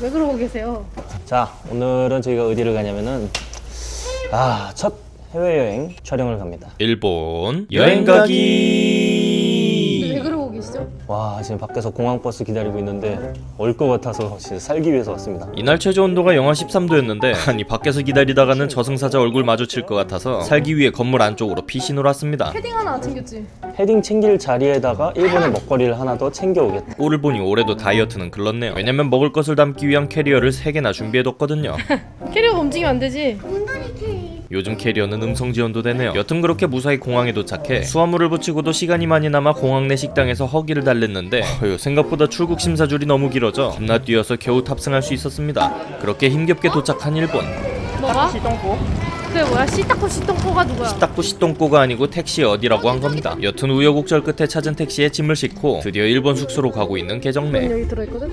왜 그러고 계세요? 자 오늘은 저희가 어디를 가냐면은 아 첫 해외여행 촬영을 갑니다 일본 여행 가기? 와 지금 밖에서 공항버스 기다리고 있는데 올것 같아서 진짜 살기 위해서 왔습니다. 이날 최저 온도가 영하 13도였는데 아니 밖에서 기다리다가는 저승사자 얼굴 마주칠 것 같아서 살기 위해 건물 안쪽으로 피신을 왔습니다. 패딩 하나 안 챙겼지? 패딩 챙길 자리에다가 일본의 먹거리를 하나 더 챙겨오겠다. 꼴을 보니 올해도 다이어트는 글렀네요. 왜냐면 먹을 것을 담기 위한 캐리어를 3개나 준비해뒀거든요. 캐리어가 움직이면 안 되지? 요즘 캐리어는 음성 지원도 되네요 여튼 그렇게 무사히 공항에 도착해 수화물을 부치고도 시간이 많이 남아 공항 내 식당에서 허기를 달랬는데 어휴, 생각보다 출국 심사줄이 너무 길어져 겁나 뛰어서 겨우 탑승할 수 있었습니다 그렇게 힘겹게 도착한 일본 뭐가? 그게 뭐야? 시타코 시똥코가 누구야? 시딱구 시똥꼬가 아니고 택시 어디라고 한 겁니다 여튼 우여곡절 끝에 찾은 택시에 짐을 싣고 드디어 일본 숙소로 가고 있는 넌 개정매 여기 들어있거든?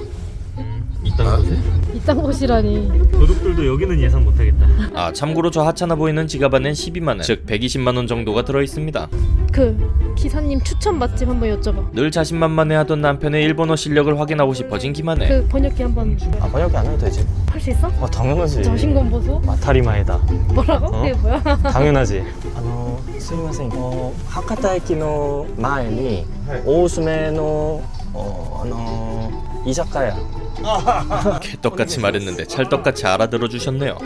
이딴 곳에? 이딴 곳이라니 도둑들도 여기는 예상 못하겠다 아 참고로 저 하찮아 보이는 지갑 안엔 12만원 즉 120만원 정도가 들어있습니다 그 기사님 추천 맛집 한번 여쭤봐 늘 자신만만해 하던 남편의 일본어 실력을 확인하고 싶어진 김한혜 그 번역기 한번 아 번역기 안 해도 되지 할 수 있어? 어 당연하지 자신감 보소? 마타리마에다 뭐라고? 어? 그게 뭐야? 당연하지 아노 스미마센 어 하카타에키노 마에니 네. 오스메노 어 あの 이 작가야. 개떡같이 말했는데 찰떡같이 알아들어 주셨네요.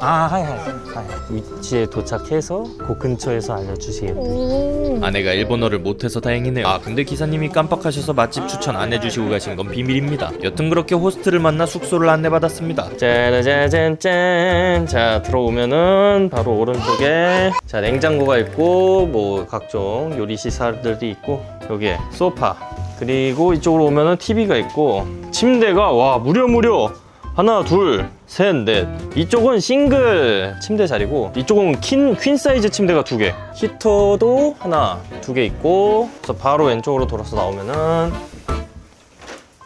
아 はい はい 위치에 도착해서 그 근처에서 알려주시겠대 음. 아내가 일본어를 못해서 다행이네요. 아 근데 기사님이 깜빡하셔서 맛집 추천 안 해주시고 가신 건 비밀입니다. 여튼 그렇게 호스트를 만나 숙소를 안내받았습니다. 짜라짜짠짠 자 들어오면은 바로 오른쪽에 자 냉장고가 있고 뭐 각종 요리 시설들이 있고 여기에 소파. 그리고 이쪽으로 오면은 TV가 있고 침대가 와 무려 무려 하나 둘셋넷. 이쪽은 싱글 침대 자리고 이쪽은 퀸, 퀸 사이즈 침대가 두개. 히터도 하나 두 개 있고. 그래서 바로 왼쪽으로 돌아서 나오면은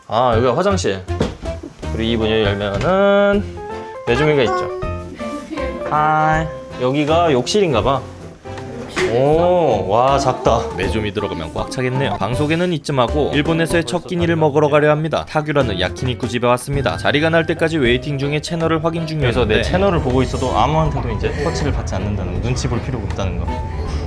아 여기가 화장실. 그리고 이 문을 열면은 매주미가 있죠. Hi. 여기가 욕실인가봐 오 와 작다. 매점이 들어가면 꽉 차겠네요. 방 소개는 이쯤하고 일본에서의 첫 끼니를 먹으러 가려 합니다. 타규라는 야키니쿠 집에 왔습니다. 자리가 날 때까지 웨이팅 중에 채널을 확인 중이었는데. 내 채널을 보고 있어도 아무한테도 이제 터치를 받지 않는다는 거, 눈치 볼 필요가 없다는 거.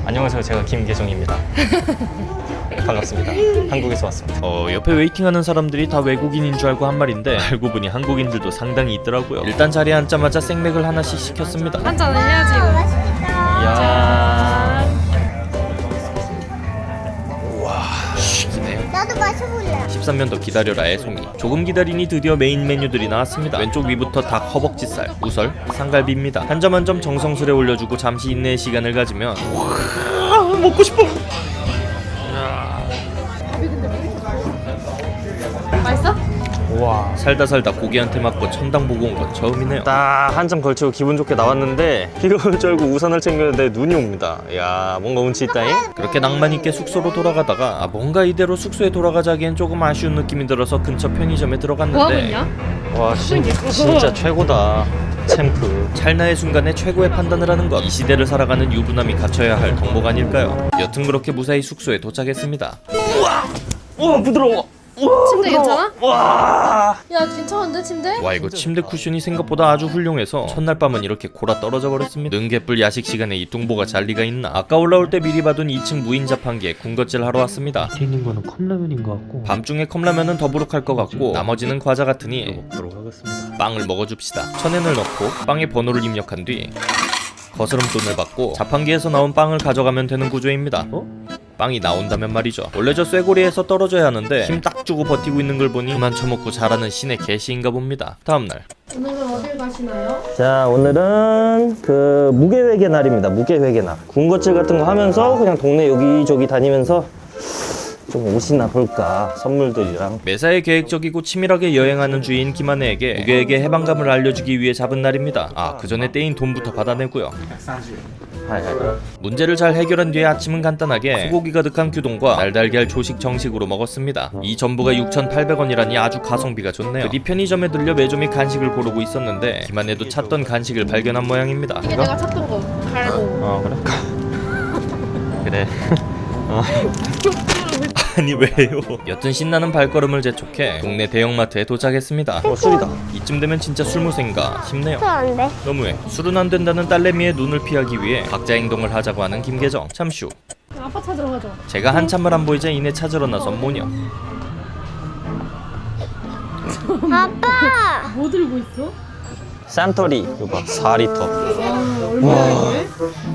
안녕하세요. 제가 김계정입니다. 반갑습니다. 한국에서 왔습니다. 어 옆에 웨이팅하는 사람들이 다 외국인인 줄 알고 한 말인데 알고 보니 한국인들도 상당히 있더라고요. 일단 자리에 앉자마자 생맥을 하나씩 시켰습니다. 한잔은 해야지 이거. 이야 13년 더 기다려라 애송이. 조금 기다리니 드디어 메인 메뉴들이 나왔습니다. 왼쪽 위부터 닭 허벅지살, 우설, 상갈비입니다. 한 점 한 점 정성스레 올려주고 잠시 인내의 시간을 가지면 먹고 싶어! 맛있어? 우와. 살다 살다 고기한테 맞고 천당 보고 온 건 처음이네요. 딱한점 걸치고 기분 좋게 나왔는데 비가 알고 우산을 챙겼는데 눈이 옵니다. 야 뭔가 운치 있다잉? 그렇게 낭만 있게 숙소로 돌아가다가 아, 뭔가 이대로 숙소에 돌아가자기엔 조금 아쉬운 느낌이 들어서 근처 편의점에 들어갔는데? 와 진, 진짜 최고다. 챔프. 찰나의 순간에 최고의 판단을 하는 것. 이 시대를 살아가는 유부남이 갖춰야 할 덕목 아닐까요? 여튼 그렇게 무사히 숙소에 도착했습니다. 우와 부드러워 침대 괜찮아? 와. 야 괜찮은데 침대? 와 이거 침대 쿠션이 생각보다 아주 훌륭해서 첫날 밤은 이렇게 골아 떨어져 버렸습니다. 는 개뿔 야식 시간에 이 뚱보가 잘 리가 있나? 아까 올라올 때 미리 봐둔 2층 무인 자판기에 군것질 하러 왔습니다. 뒤에 있는 거는 컵라면인 것 같고. 밤중에 컵라면은 더부룩할 것 같고 나머지는 과자 같으니 먹도록 하겠습니다. 빵을 먹어줍시다. 천엔을 넣고 빵에 번호를 입력한 뒤 거스름돈을 받고 자판기에서 나온 빵을 가져가면 되는 구조입니다. 어? 빵이 나온다면 말이죠. 원래 저 쇠고리에서 떨어져야 하는데 힘 딱 주고 버티고 있는 걸 보니 그만 처먹고 자라는 신의 개시인가 봅니다. 다음날. 오늘은 어딜 가시나요? 자 오늘은 그 무게회계 날입니다. 무게회계 날. 군것질 같은 거 하면서 그냥 동네 여기저기 다니면서 좀 옷이나 볼까? 선물들이랑. 매사에 계획적이고 치밀하게 여행하는 주인 김한혜에게 무게에게 해방감을 알려주기 위해 잡은 날입니다. 아그 전에 떼인 돈부터 받아내고요. 문제를 잘 해결한 뒤에 아침은 간단하게 소고기 가득한 규동과 날달걀 조식 정식으로 먹었습니다. 이 전부가 6,800원이라니 아주 가성비가 좋네요. 그뒤 편의점에 들려 매점이 간식을 고르고 있었는데 김한혜도 찾던 간식을 발견한 모양입니다. 이게 내가 찾던 거. 갈고. 어 그래? 그래 아니 왜요? 여튼 신나는 발걸음을 재촉해 동네 대형마트에 도착했습니다. 어 술이다. 이쯤 되면 진짜 술무생가 싶네요. 안 돼. 너무해. 술은 안 된다는 딸내미의 눈을 피하기 위해 각자 행동을 하자고 하는 김계정. 참슈. 아빠 찾으러 가자. 제가 한참을 안 보이자 이내 찾으러 나선 모녀. 아빠. 뭐 들고 있어? 산토리 이거 봐 4리터. 아, 얼마야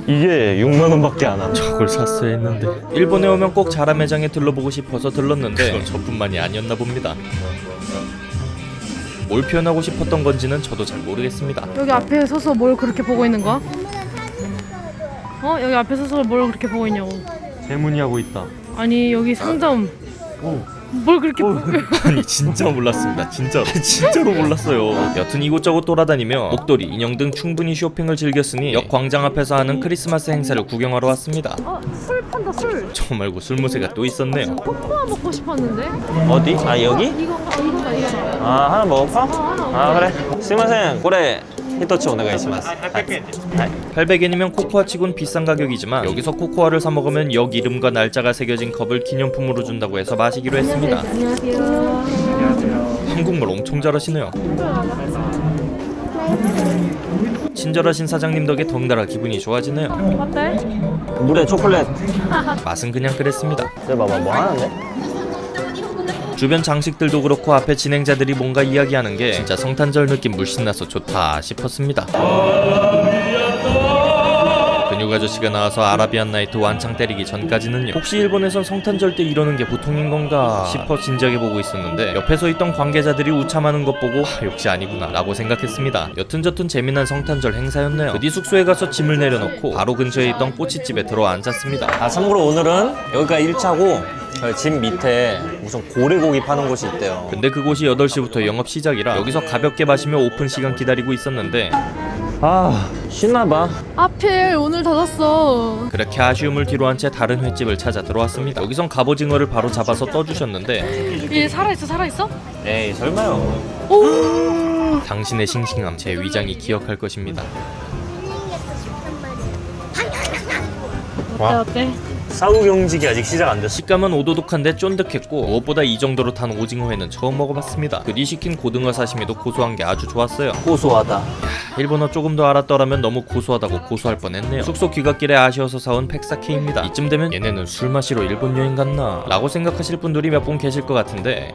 이게 6만 원 밖에 안 하죠. 저걸 샀어야 했는데. 일본에 오면 꼭 자라 매장에 들러보고 싶어서 들렀는데 그건 저뿐만이 아니었나 봅니다. 뭘 표현하고 싶었던 건지는 저도 잘 모르겠습니다. 여기 앞에 서서 뭘 그렇게 보고 있는 거야? 어? 여기 앞에 서서 뭘 그렇게 보고 있냐고. 대문이 하고 있다. 아니 여기 상점. 뭘 그렇게 보고 아니 진짜 몰랐습니다 진짜로 진짜로 몰랐어요 여튼 이곳저곳 돌아다니며 목도리, 인형 등 충분히 쇼핑을 즐겼으니 역 광장 앞에서 하는 크리스마스 행사를 구경하러 왔습니다 어? 술 판다 술. 저 말고 술 무새가 또 있었네요 코코아 먹고 싶었는데. 어디? 아 여기? 이건가 이거가. 아 하나 먹을까? 하나 아 그래. 스미마셍. 고래 히토치 오네가이시마스. 800엔이면 코코아 치곤 비싼 가격이지만 여기서 코코아를 사 먹으면 역 이름과 날짜가 새겨진 컵을 기념품으로 준다고 해서 마시기로 했습니다 안녕하세요. 한국말 엄청 잘하시네요 친절하신 사장님 덕에 덩달아 기분이 좋아지네요 어때? 물에 초콜릿. 맛은 그냥 그랬습니다 저 봐봐 뭐 하는데? 주변 장식들도 그렇고 앞에 진행자들이 뭔가 이야기하는 게 진짜 성탄절 느낌 물씬 나서 좋다 싶었습니다. 근육 아저씨가 나와서 아라비안 나이트 완창 때리기 전까지는요. 혹시 일본에선 성탄절 때 이러는 게 보통인 건가 싶어 진지하게 보고 있었는데 옆에 서 있던 관계자들이 우참하는 것 보고 아, 역시 아니구나 라고 생각했습니다. 여튼저튼 재미난 성탄절 행사였네요. 그뒤 숙소에 가서 짐을 내려놓고 바로 근처에 있던 꼬치집에 들어 앉았습니다. 아 참고로 오늘은 여기가 1차고 집 밑에 무슨 고래고기 파는 곳이 있대요. 근데 그곳이 8시부터 영업 시작이라 여기서 가볍게 마시며 오픈 시간 기다리고 있었는데 아 신나봐. 하필 오늘 닫았어. 그렇게 아쉬움을 뒤로 한 채 다른 횟집을 찾아 들어왔습니다. 여기선 갑오징어를 바로 잡아서 떠주셨는데 얘 살아있어 살아있어? 에이 설마요. 당신의 싱싱함 제 위장이 기억할 것입니다. 어때 어때? 사후 경직이 아직 시작 안 됐어. 식감은 오도독한데 쫀득했고 무엇보다 이 정도로 탄 오징어회는 처음 먹어봤습니다. 그뒤 시킨 고등어 사시미도 고소한 게 아주 좋았어요. 고소하다. 일본어 조금 더 알았더라면 너무 고소하다고 고소할 뻔했네요. 숙소 귀갓길에 아쉬워서 사온 팩사케입니다. 이쯤 되면 얘네는 술 마시러 일본 여행 갔나? 라고 생각하실 분들이 몇 분 계실 것 같은데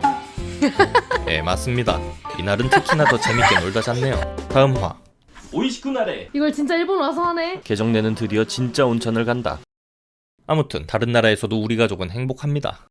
네 맞습니다. 이날은 특히나 더 재밌게 놀다 잤네요. 다음 화 오이시쿠나레 이걸 진짜 일본 와서 하네. 개정내는 드디어 진짜 온천을 간다. 아무튼 다른 나라에서도 우리 가족은 행복합니다.